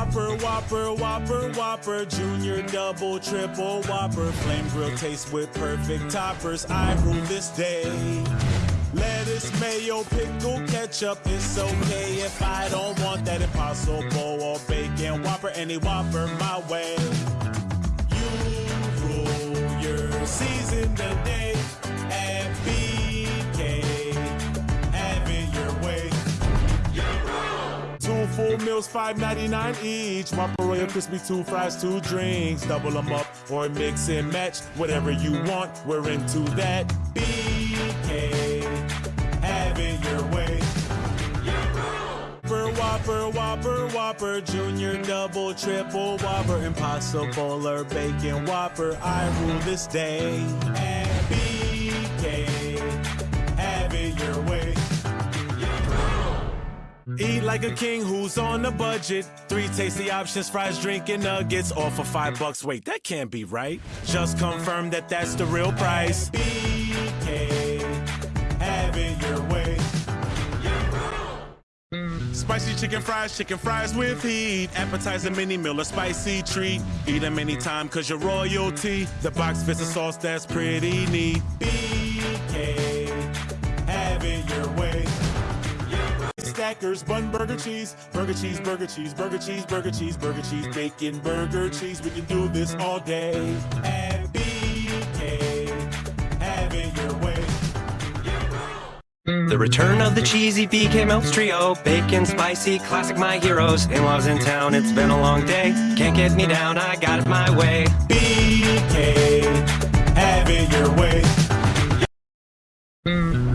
Whopper, Whopper, Whopper, Whopper, Junior, Double, Triple, Whopper, Flame Grill taste with perfect toppers. I rule this day. Lettuce, mayo, pickle, ketchup. It's okay if I don't want that impossible or bacon Whopper. Any Whopper my way. Full meals, $5.99 each. Whopper Royal Crispy, two fries, two drinks. Double them up or mix and match. Whatever you want, we're into that. BK, have it your way. Whopper, Whopper, Whopper, Whopper, Junior, Double, Triple, Whopper, Impossible or Bacon Whopper. I rule this day. BK, Eat like a king who's on a budget. Three tasty options, fries, drink, and nuggets. All for five bucks. Wait, that can't be right. Just confirm that that's the real price. BK, have it your way. Spicy chicken fries, chicken fries with heat. Appetizer, mini meal, a spicy treat. Eat them anytime, cause you're royalty. The box fits a sauce that's pretty neat. Stackers, bun, burger, cheese, burger, cheese, burger, cheese, burger, cheese, burger, cheese, burger, cheese, bacon, burger, cheese. We can do this all day. At BK, have it your way. The return of the cheesy BK Melts Trio Bacon, spicy, classic my heroes In-laws in town, it's been a long day Can't get me down, I got it my way BK,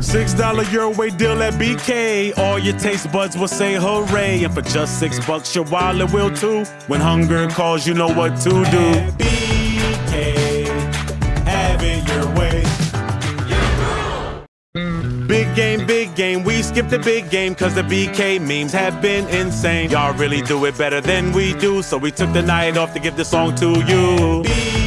Six dollar your way deal at BK. All your taste buds will say hooray. And for just six bucks, your wallet will too. When hunger calls, you know what to do. At BK, have it your way. Big game, big game. We skip the big game cause the BK memes have been insane. Y'all really do it better than we do. So we took the night off to give this song to you.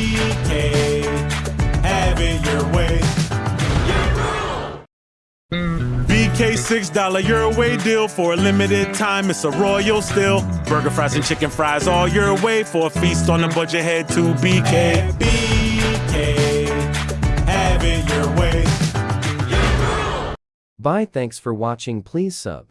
BK $6 your way deal for a limited time. It's a royal still. Burger fries and chicken fries all your way for a feast on a budget. Head to BK. BK, have it your way. Bye thanks for watching please sub.